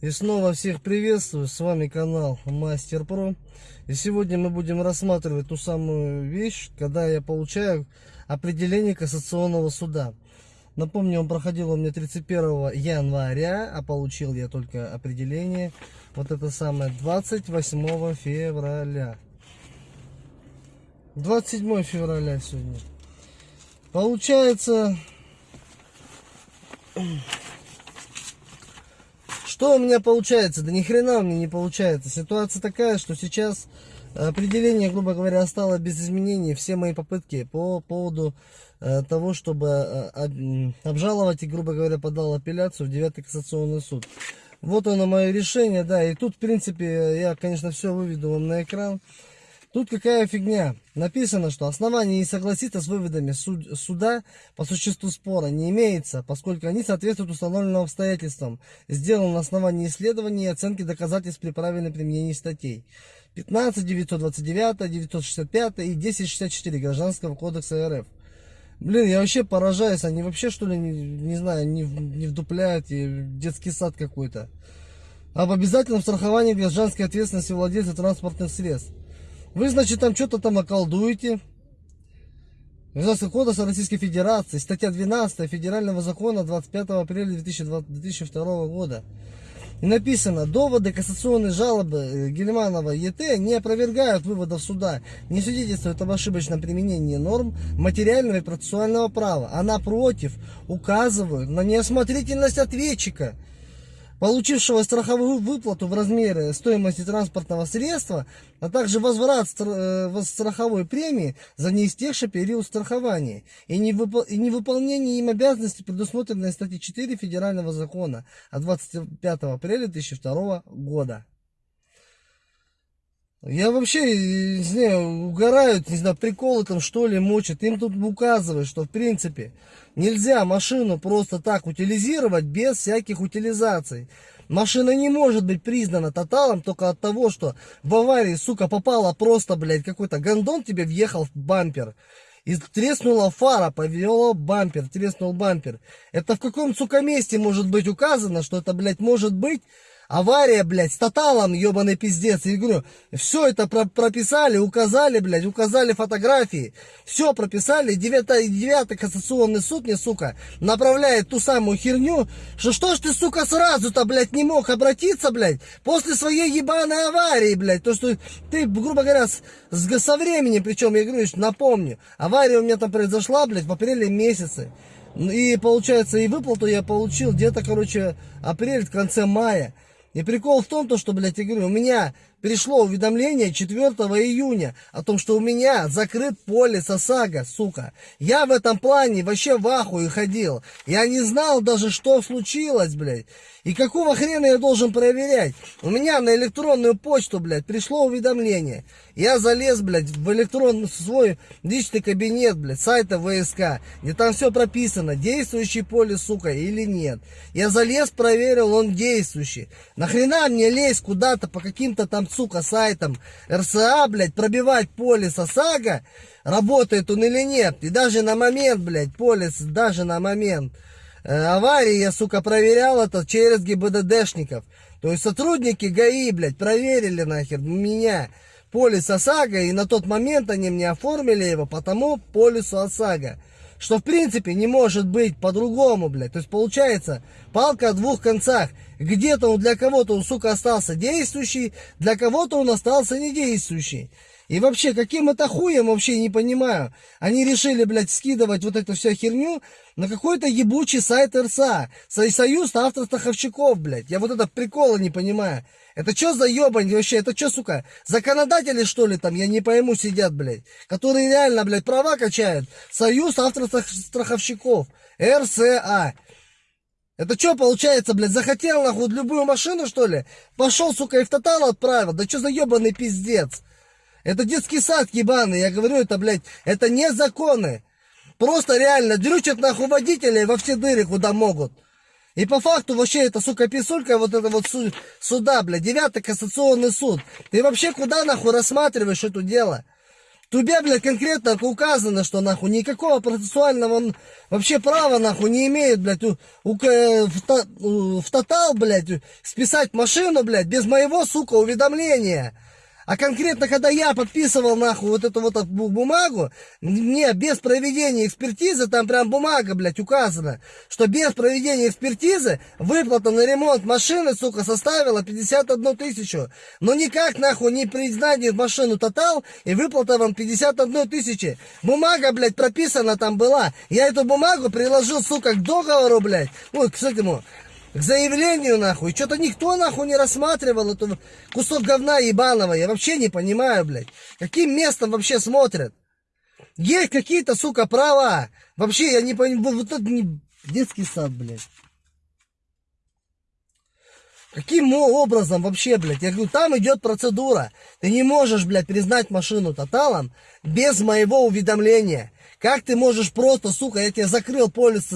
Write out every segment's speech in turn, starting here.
И снова всех приветствую, с вами канал Мастер Про. И сегодня мы будем рассматривать ту самую вещь, когда я получаю определение кассационного суда. Напомню, он проходил у меня 31 января, а получил я только определение, вот это самое, 28 февраля. 27 февраля сегодня. Получается, что у меня получается? Да ни хрена у меня не получается. Ситуация такая, что сейчас определение, грубо говоря, осталось без изменений. Все мои попытки по поводу э, того, чтобы э, обжаловать и, грубо говоря, подал апелляцию в 9 кассационный суд. Вот оно мое решение, да. И тут, в принципе, я, конечно, все выведу вам на экран. Тут какая фигня. Написано, что основание не согласиться с выводами суд, суда по существу спора не имеется, поскольку они соответствуют установленным обстоятельствам, сделаны на основании исследований и оценки доказательств при правильном применении статей 15, 929, 965 и 1064 Гражданского кодекса РФ. Блин, я вообще поражаюсь, они вообще что ли, не, не знаю, не, не вдупляют, и детский сад какой-то. Об обязательном страховании гражданской ответственности владельца транспортных средств. Вы, значит, там что-то там околдуете. Гражданского кодекса Российской Федерации, статья 12 Федерального закона 25 апреля 2002 года. И написано, доводы кассационной жалобы э, Гельманова ЕТ не опровергают выводов суда, не свидетельствуют об ошибочном применении норм материального и процессуального права, а напротив указывают на неосмотрительность ответчика – получившего страховую выплату в размере стоимости транспортного средства, а также возврат э, страховой премии за неистекший период страхования и невыполнение им обязанностей, предусмотренной статьей 4 Федерального закона от 25 апреля 2002 года. Я вообще, не знаю, угорают, не знаю, приколы там что ли мочат. Им тут указывают, что в принципе нельзя машину просто так утилизировать без всяких утилизаций. Машина не может быть признана тоталом только от того, что в аварии, сука, попала просто, блядь, какой-то гондон тебе въехал в бампер. И треснула фара, повело бампер, треснул бампер. Это в каком, сука, месте может быть указано, что это, блядь, может быть Авария, блядь, с тоталом, ебаный пиздец. Я говорю, все это про прописали, указали, блядь, указали фотографии. Все прописали. Девятый, девятый кассационный суд мне, сука, направляет ту самую херню, что что ж ты, сука, сразу-то, блядь, не мог обратиться, блядь, после своей ебаной аварии, блядь. То, что ты, грубо говоря, с, с, со временем, причем, я говорю, напомню, авария у меня там произошла, блядь, в апреле месяце. И получается, и выплату я получил где-то, короче, апрель, в конце мая. И прикол в том, то, что, блядь, я говорю, у меня пришло уведомление 4 июня о том, что у меня закрыт полис ОСАГО, сука. Я в этом плане вообще в ахуе ходил. Я не знал даже, что случилось, блядь. И какого хрена я должен проверять? У меня на электронную почту, блядь, пришло уведомление. Я залез, блядь, в электронный свой личный кабинет, блядь, сайта ВСК, где там все прописано, действующий полис, сука, или нет. Я залез, проверил, он действующий. Нахрена мне лезть куда-то по каким-то там, сука, сайтам РСА, блядь, пробивать полис ОСАГО, работает он или нет. И даже на момент, блядь, полис, даже на момент Э, аварии я, сука, проверял это через ГИБДДшников. То есть сотрудники ГАИ, блядь, проверили нахер меня полис ОСАГО, и на тот момент они мне оформили его по тому полису ОСАГО. Что, в принципе, не может быть по-другому, блядь. То есть, получается, палка о двух концах. Где-то он для кого-то, сука, остался действующий, для кого-то он остался недействующий. И вообще, каким это хуем, вообще не понимаю. Они решили, блядь, скидывать вот эту всю херню на какой-то ебучий сайт РСА. Союз автостраховщиков, блядь. Я вот это прикола не понимаю. Это что за ебань вообще? Это что, сука, законодатели, что ли, там, я не пойму, сидят, блядь. Которые реально, блядь, права качают. Союз автостраховщиков. РСА. Это что получается, блядь, захотел нахуй любую машину, что ли? Пошел, сука, и в тотал отправил. Да что за ебаный пиздец? Это детский сад ебаный, я говорю, это, блядь, это не законы. Просто реально дрючат нахуй водителей во все дыры, куда могут. И по факту вообще это, сука, писулька, вот это вот суда, блядь, девятый кассационный суд. Ты вообще куда нахуй рассматриваешь это дело? Тебе, блядь, конкретно указано, что нахуй никакого процессуального вообще права нахуй не имеет, блядь, у, у, в, в тотал, блядь, списать машину, блядь, без моего, сука, уведомления. А конкретно, когда я подписывал нахуй вот эту вот бумагу, мне без проведения экспертизы, там прям бумага, блядь, указана, что без проведения экспертизы выплата на ремонт машины, сука, составила 51 тысячу. Но никак, нахуй, не признание машину тотал и выплата вам 51 тысячи. Бумага, блядь, прописана там была. Я эту бумагу приложил, сука, к договору, блядь. Вот, к этому, к заявлению, нахуй. Что-то никто, нахуй, не рассматривал эту кусок говна ебаного. Я вообще не понимаю, блядь. Каким местом вообще смотрят? Есть какие-то, сука, права. Вообще, я не понимаю. Вот это не детский сад, блядь. Каким образом вообще, блядь? Я говорю, там идет процедура. Ты не можешь, блядь, признать машину тоталом без моего уведомления. Как ты можешь просто, сука, я тебе закрыл полис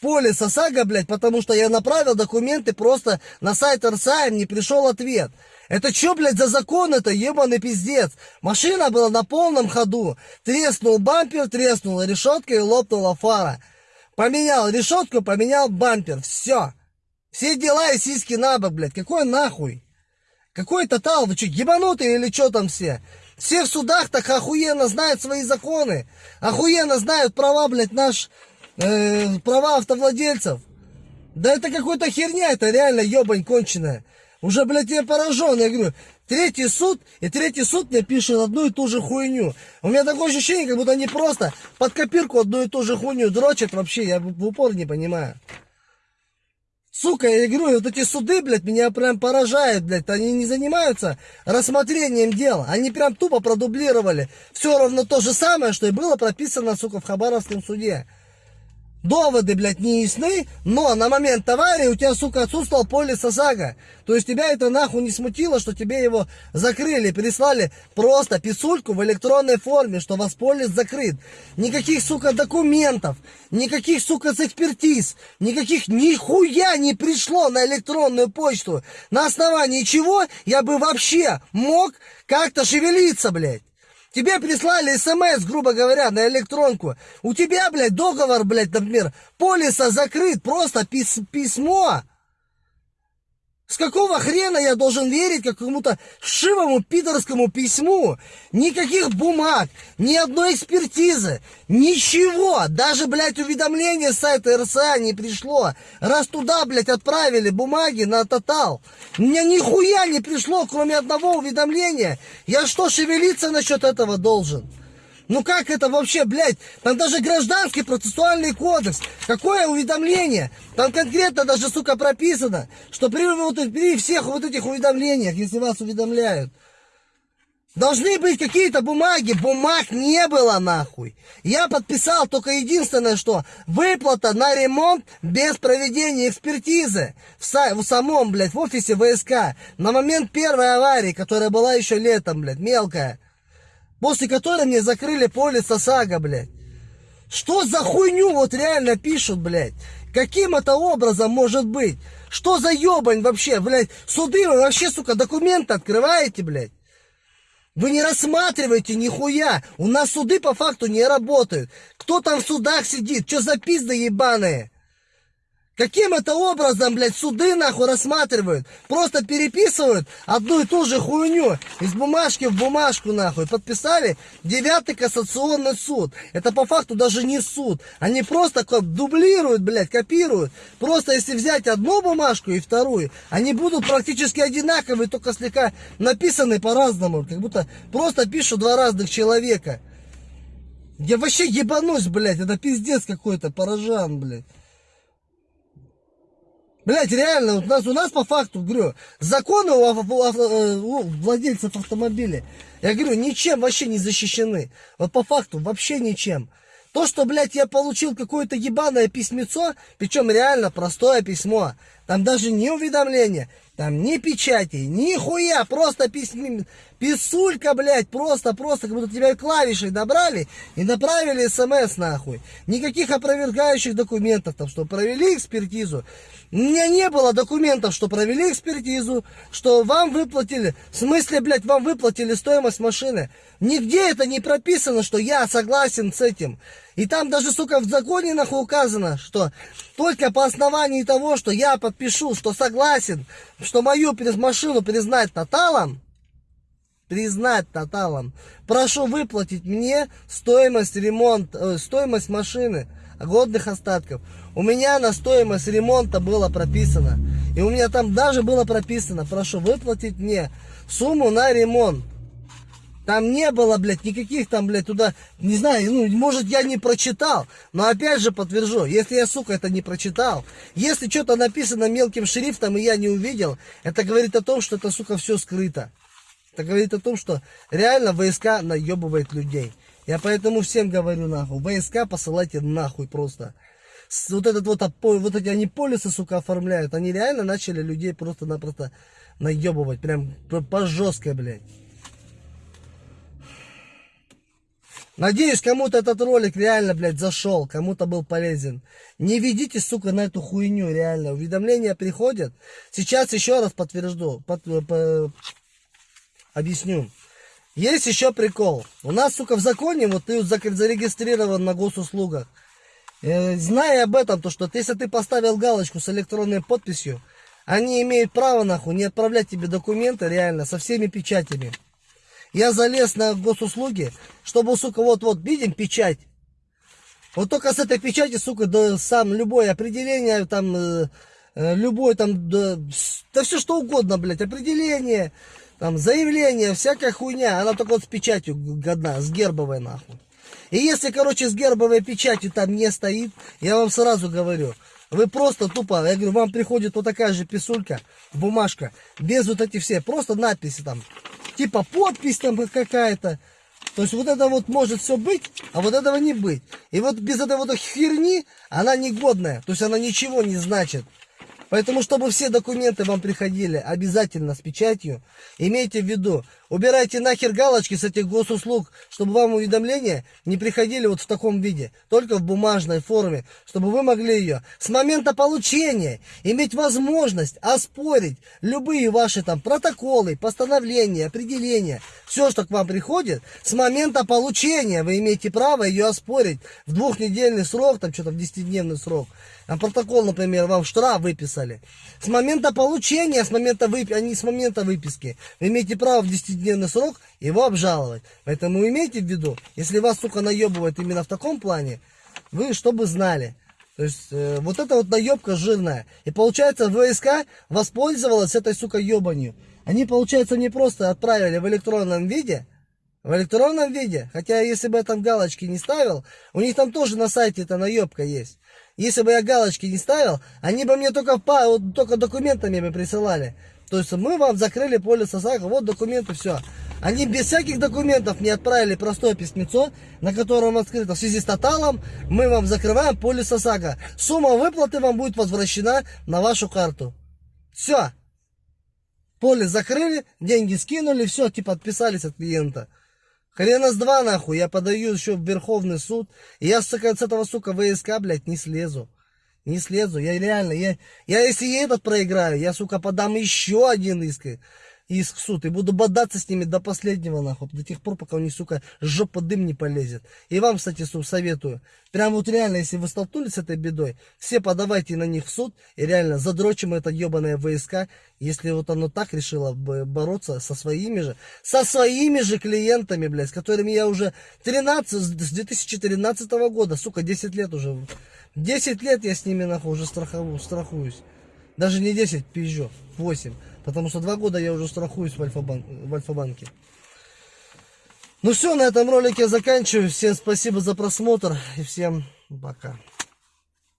полис ОСАГО, блядь, потому что я направил документы просто на сайт РСА, не пришел ответ. Это что, блядь, за закон это, ебаный пиздец? Машина была на полном ходу. Треснул бампер, треснула решетка и лопнула фара. Поменял решетку, поменял бампер. Все. Все дела и сиськи на бок, блядь. Какой нахуй? Какой тотал? Вы что, ебанутые или что там все? Все в судах так охуенно знают свои законы. Охуенно знают права, блядь, наш э, права автовладельцев. Да это какой-то херня, это реально ебань конченая. Уже, блядь, я поражен, я говорю, третий суд, и третий суд мне пишет одну и ту же хуйню. У меня такое ощущение, как будто они просто под копирку одну и ту же хуйню дрочат вообще, я в упор не понимаю. Сука, я говорю, вот эти суды, блядь, меня прям поражают, блядь. Они не занимаются рассмотрением дела. Они прям тупо продублировали. Все равно то же самое, что и было прописано, сука, в Хабаровском суде. Доводы, блядь, не ясны, но на момент аварии у тебя, сука, отсутствовал полис ОСАГО. То есть тебя это нахуй не смутило, что тебе его закрыли, прислали просто писульку в электронной форме, что вас полис закрыт. Никаких, сука, документов, никаких, сука, экспертиз, никаких нихуя не пришло на электронную почту. На основании чего я бы вообще мог как-то шевелиться, блядь. Тебе прислали смс, грубо говоря, на электронку. У тебя, блядь, договор, блядь, например, полиса закрыт, просто пис письмо. С какого хрена я должен верить какому-то шивому пидорскому письму? Никаких бумаг, ни одной экспертизы, ничего. Даже, блядь, уведомление с сайта РСА не пришло. Раз туда, блядь, отправили бумаги на тотал. Мне нихуя не пришло, кроме одного уведомления. Я что, шевелиться насчет этого должен? Ну как это вообще, блядь? Там даже гражданский процессуальный кодекс. Какое уведомление? Там конкретно даже, сука, прописано, что при, вот, при всех вот этих уведомлениях, если вас уведомляют, Должны быть какие-то бумаги. Бумаг не было нахуй. Я подписал только единственное, что выплата на ремонт без проведения экспертизы. В, в самом, блядь, в офисе ВСК. На момент первой аварии, которая была еще летом, блядь, мелкая. После которой мне закрыли полис ОСАГО, блядь. Что за хуйню вот реально пишут, блядь? Каким это образом может быть? Что за ебань вообще, блядь? Суды вы вообще, сука, документы открываете, блядь? Вы не рассматриваете нихуя. У нас суды по факту не работают. Кто там в судах сидит? Что за пизды ебаные? Каким это образом, блядь, суды нахуй рассматривают? Просто переписывают одну и ту же хуйню из бумажки в бумажку нахуй. Подписали девятый кассационный суд. Это по факту даже не суд. Они просто дублируют, блядь, копируют. Просто если взять одну бумажку и вторую, они будут практически одинаковые, только слегка написаны по-разному. Как будто просто пишут два разных человека. Я вообще ебанусь, блядь, это пиздец какой-то, поражан, блядь. Блять, реально, у нас, у нас по факту, говорю, законы у, у, у владельцев автомобиля, я говорю, ничем вообще не защищены. Вот по факту, вообще ничем. То, что, блядь, я получил какое-то ебаное письмецо, причем реально простое письмо, Там даже не уведомления, там ни печати, ни хуя, просто письми, писулька, блядь, просто, просто, как будто тебя клавишей добрали и направили смс нахуй. Никаких опровергающих документов, там, что провели экспертизу. У меня не было документов, что провели экспертизу, что вам выплатили, в смысле, блядь, вам выплатили стоимость машины. Нигде это не прописано, что я согласен с этим. И там даже, сука, в законе нахуй указано, что только по основании того, что я подпишу, что согласен, что мою машину признать тоталом, признать тоталом, прошу выплатить мне стоимость ремонта, э, стоимость машины, годных остатков. У меня на стоимость ремонта было прописано. И у меня там даже было прописано, прошу выплатить мне сумму на ремонт. Там не было, блядь, никаких там, блядь, туда, не знаю, ну, может, я не прочитал, но опять же подтвержу, если я, сука, это не прочитал, если что-то написано мелким шрифтом и я не увидел, это говорит о том, что это, сука, все скрыто. Это говорит о том, что реально ВСК наебывает людей. Я поэтому всем говорю нахуй, ВСК посылайте нахуй просто. Вот этот вот, вот эти они полисы, сука, оформляют, они реально начали людей просто-напросто наебывать, прям по жесткой, блядь. Надеюсь, кому-то этот ролик реально, блядь, зашел, кому-то был полезен. Не ведите, сука, на эту хуйню, реально. Уведомления приходят. Сейчас еще раз подтвержду, под, по, объясню. Есть еще прикол. У нас, сука, в законе, вот ты зарегистрирован на госуслугах. Э, зная об этом, то что если ты поставил галочку с электронной подписью, они имеют право, нахуй, не отправлять тебе документы, реально, со всеми печатями. Я залез на госуслуги, чтобы, сука, вот-вот, видим печать. Вот только с этой печати, сука, да, сам любое определение, там, э, э, любое там, да, да все что угодно, блядь, определение, там, заявление, всякая хуйня, она только вот с печатью годна, с гербовой, нахуй. И если, короче, с гербовой печатью там не стоит, я вам сразу говорю, вы просто тупо, я говорю, вам приходит вот такая же писулька, бумажка, без вот эти все, просто надписи там, типа подпись там какая-то. То есть вот это вот может все быть, а вот этого не быть. И вот без этой вот херни она негодная. То есть она ничего не значит. Поэтому, чтобы все документы вам приходили обязательно с печатью, имейте в виду, убирайте нахер галочки с этих госуслуг, чтобы вам уведомления не приходили вот в таком виде, только в бумажной форме, чтобы вы могли ее с момента получения иметь возможность оспорить любые ваши там протоколы, постановления, определения, все, что к вам приходит, с момента получения вы имеете право ее оспорить в двухнедельный срок, там что-то в десятидневный срок. А протокол, например, вам штраф выписали. С момента получения, с момента вып... а не с момента выписки, вы имеете право в 10-дневный срок его обжаловать. Поэтому имейте в виду, если вас, сука, наебывает именно в таком плане, вы чтобы знали. То есть, э, вот эта вот наебка жирная. И получается, ВСК воспользовалась этой, сука, ебанью. Они, получается, не просто отправили в электронном виде, в электронном виде, хотя если бы я там галочки не ставил, у них там тоже на сайте эта наебка есть. Если бы я галочки не ставил, они бы мне только, вот, только документами бы присылали. То есть мы вам закрыли полис ОСАГО, вот документы, все. Они без всяких документов мне отправили простое письмецо, на котором открыто в связи с тоталом мы вам закрываем полис ОСАГО. Сумма выплаты вам будет возвращена на вашу карту. Все. Полис закрыли, деньги скинули, все, типа отписались от клиента. Хрена с два, нахуй, я подаю еще в Верховный суд. И я, сука, с этого, сука, ВСК, блядь, не слезу. Не слезу. Я реально, я, я если этот проиграю, я, сука, подам еще один иск иск в суд. И буду бодаться с ними до последнего, нахуй. До тех пор, пока у них, сука, жопа дым не полезет. И вам, кстати, советую. Прям вот реально, если вы столкнулись с этой бедой, все подавайте на них в суд. И реально задрочим это ебаное ВСК. Если вот оно так решило бороться со своими же, со своими же клиентами, блядь, с которыми я уже 13, с 2013 года, сука, 10 лет уже. 10 лет я с ними, нахуй, уже страхову, страхуюсь. Даже не 10, пизжу, 8. Потому что два года я уже страхуюсь в, Альфа-банк, в Альфа-банке. Ну все, на этом ролике заканчиваю. Всем спасибо за просмотр и всем пока.